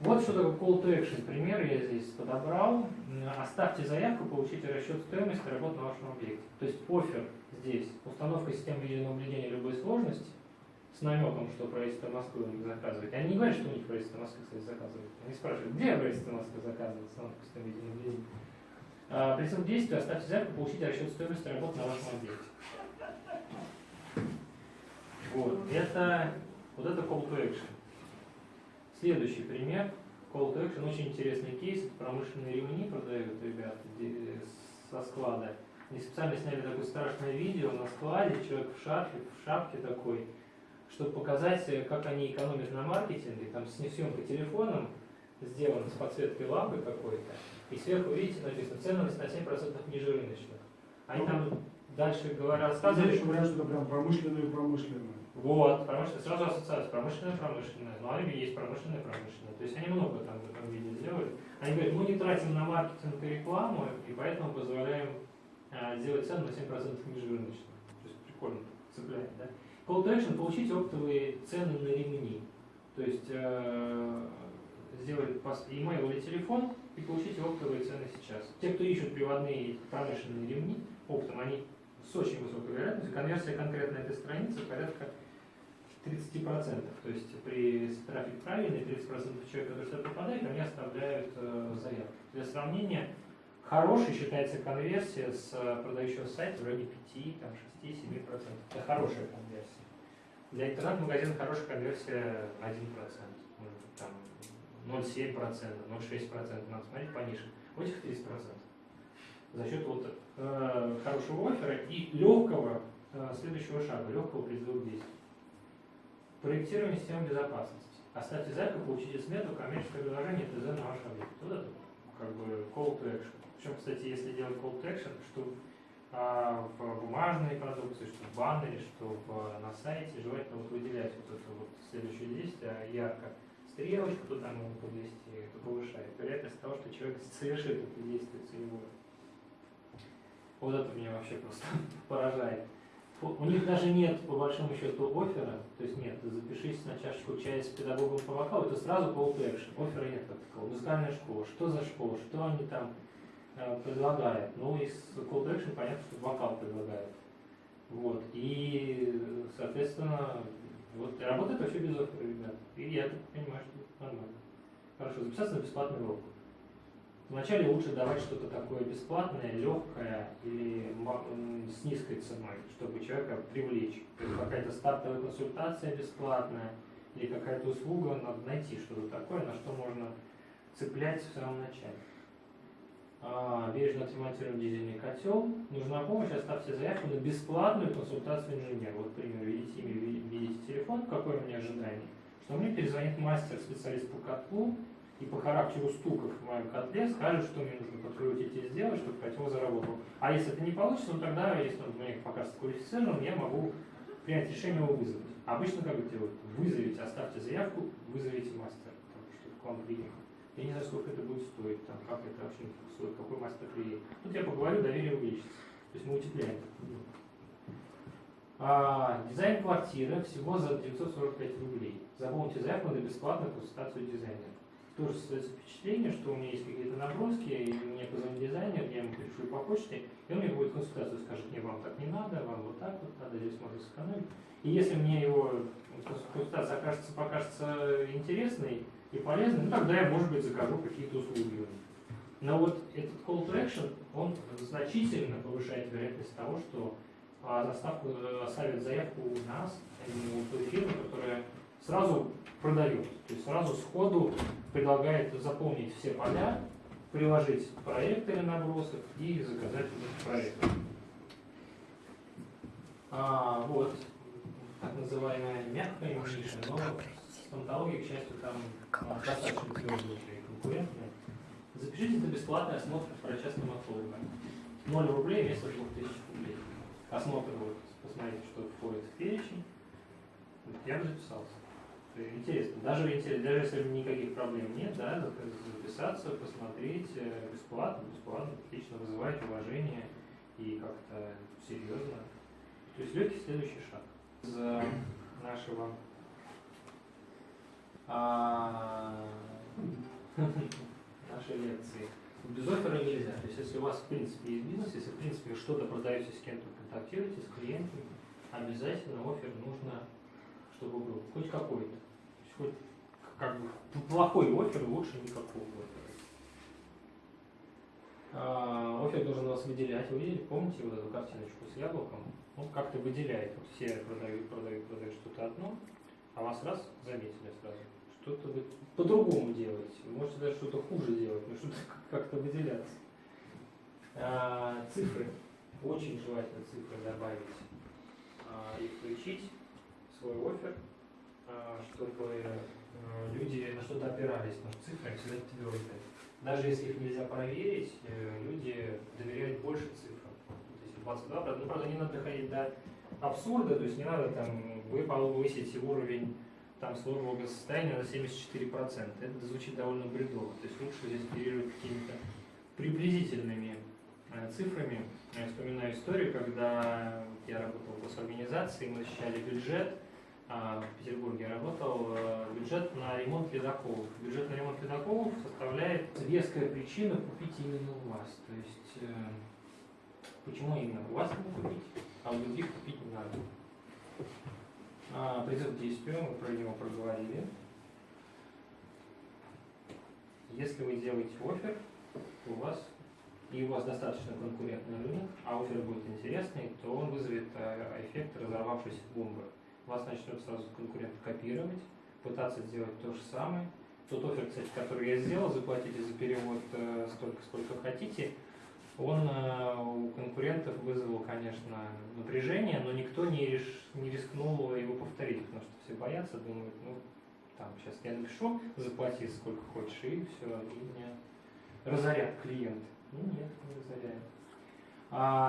Вот что такое call to action. Пример я здесь подобрал. Оставьте заявку, получите расчет стоимости работы на вашем объекте. То есть офер здесь, установка системы видеонаблюдения любой сложности, с намеком, что правительство Москвы у них заказывает. Они не говорят, что у них правительство Москвы, кстати, заказывает. Они спрашивают, где правительство Москвы заказывает установку системы видеонаблюдения. А, Прицел действия, оставьте заявку, получите расчет стоимости работы на вашем объекте. Вот, это, вот это call to action. Следующий пример. Call to action, очень интересный кейс. Это промышленные ремни продают ребята со склада. Они специально сняли такое страшное видео на складе, человек в шапке, в шапке такой, чтобы показать, э, как они экономят на маркетинге. Там съемка телефоном сделана с подсветкой лампы какой-то. И сверху, видите, написано, ценность на 7% ниже рыночных. Они там дальше говорят, рассказывали, Следующий вариант, что это прям промышленную промышленную. Вот, промышленная, сразу ассоциация, промышленная, промышленная, но они есть промышленная, промышленная. То есть они много там в этом виде сделали. Они говорят, мы не тратим на маркетинг и рекламу, и поэтому позволяем а, сделать цену на 7% ниже рыночных. То есть прикольно цепляет, да? Call to action – получить оптовые цены на ремни. То есть э, сделать email или телефон и получить оптовые цены сейчас. Те, кто ищут приводные промышленные ремни оптом, они с очень высокой вероятностью, конверсия конкретно этой страницы порядка 30%. То есть при трафик правильный, 30% человек, который сюда попадает, они оставляют э, заявку. Для сравнения, хорошей считается конверсия с э, продающего сайта в районе 5, там, 6, 7%. Это хорошая конверсия. Для интернет-магазина хорошая конверсия 1%, может быть, там 0,7%, 0,6%, надо смотреть пониже. У этих 30%. За счет вот э, хорошего оффера и легкого э, следующего шага, легкого призыва к действию. Проектирование системы безопасности. Оставьте заявку, получите смету, коммерческое предложение, ТЗ на ваш объект. Вот это как бы call to action. Причем, кстати, если делать call to action, что а, в бумажной продукции, что в баннере, что в, на сайте, желательно вот выделять вот это вот следующее действие а ярко. Стрелочку туда можно подвести, это повышает вероятность того, что человек совершит это действие целевое. Вот это меня вообще просто поражает. У них даже нет, по большому счету, оффера, то есть нет, запишись на чашечку чая с педагогом по вокалу, это сразу call to action. Оффера нет как такого. Музыкальная школа, что за школа, что они там э, предлагают? Ну, из call to action понятно, что вокал предлагают. Вот, и, соответственно, вот, работает вообще без оффера, ребят. И я так понимаю, что нормально. Хорошо, записаться на бесплатный урок. Вначале лучше давать что-то такое бесплатное, легкое или с низкой ценой, чтобы человека привлечь. То есть какая-то стартовая консультация бесплатная или какая-то услуга, надо найти что-то такое, на что можно цеплять в самом начале. А, бережно отремонтируем дизельный котел. Нужна помощь, оставьте заявку на бесплатную консультацию инженера. Вот, пример, видите имя, ви- видите телефон, какое у меня ожидание. Что мне перезвонит мастер, специалист по котлу, и по характеру стуков в моем котле скажет, что мне нужно подкрутить и сделать, чтобы котел заработал. А если это не получится, ну тогда, если он мне покажется квалифицированным, я могу принять решение его вызвать. Обычно как это делают? Вызовите, оставьте заявку, вызовите мастера, там, чтобы к вам приехал. Я не знаю, сколько это будет стоить, там, как это вообще стоит, какой мастер приедет. Тут я поговорю, доверие увеличится. То есть мы утепляем. А, дизайн квартиры всего за 945 рублей. Заполните заявку на бесплатную консультацию дизайнера тоже создается впечатление, что у меня есть какие-то наброски, и мне позвонит дизайнер, я ему пришлю по почте, и он мне будет консультацию, скажет, не, вам так не надо, вам вот так вот надо, здесь можно сэкономить. И если мне его консультация окажется, покажется интересной и полезной, ну тогда я, может быть, закажу какие-то услуги. Но вот этот call to action, он значительно повышает вероятность того, что а, заставку, э, оставит заявку у нас, а не у той фирмы, которая сразу продает. То есть сразу сходу предлагает заполнить все поля, приложить проект или набросок и заказать этот проект. А, вот, так называемая мягкая ниша, но стоматология, к счастью, там достаточно твердая и конкурентная. Запишите на бесплатный осмотр врача стоматолога. 0 рублей вместо 2000 рублей. Осмотр, вот, посмотрите, что входит в перечень. Я бы записался. Интересно. Даже, даже если никаких проблем нет, да, записаться, посмотреть э, бесплатно, бесплатно, отлично вызывает уважение и как-то серьезно. То есть легкий следующий шаг. Из э, нашего а, нашей лекции. Без оффера нельзя. То есть если у вас в принципе есть бизнес, если в принципе что-то продаете с кем-то, контактируете с клиентами, обязательно оффер нужно, чтобы был хоть какой-то. Хоть как бы плохой оффер лучше никакого оффера. А, Офер должен вас выделять. Вы видели, помните вот эту картиночку с яблоком? Он как-то выделяет. Вот все продают, продают, продают что-то одно, а вас раз заметили сразу. Что-то вы по-другому делаете. Вы можете даже что-то хуже делать, но что-то как-то выделяться. А, цифры. Очень желательно цифры добавить а, и включить свой офер, чтобы э, люди на что-то опирались, потому что цифры всегда твердые. Даже если их нельзя проверить, э, люди доверяют больше цифрам. То есть 22, правда, ну, правда, не надо доходить до абсурда, то есть не надо там, вы повысите уровень там сложного благосостояния на 74%. Это звучит довольно бредово. То есть лучше здесь оперировать какими-то приблизительными э, цифрами. Я вспоминаю историю, когда я работал в госорганизации, мы защищали бюджет, а, в Петербурге работал, э, бюджет на ремонт ледоколов. Бюджет на ремонт ледоколов составляет веская причина купить именно у вас. То есть, э, почему именно у вас его купить, а у других купить не надо. А, призыв к действию, мы про него проговорили. Если вы делаете офер, у вас и у вас достаточно конкурентный рынок, а офер будет интересный, то он вызовет э, эффект разорвавшейся бомбы. Вас начнут сразу конкурент копировать, пытаться сделать то же самое. Тот офер, кстати, который я сделал, заплатите за перевод э, столько, сколько хотите, он э, у конкурентов вызвал, конечно, напряжение, но никто не, реш... не рискнул его повторить, потому что все боятся, думают, ну, там, сейчас я напишу, заплати сколько хочешь, и все, и меня разорят клиенты. Ну нет, не разоряют. А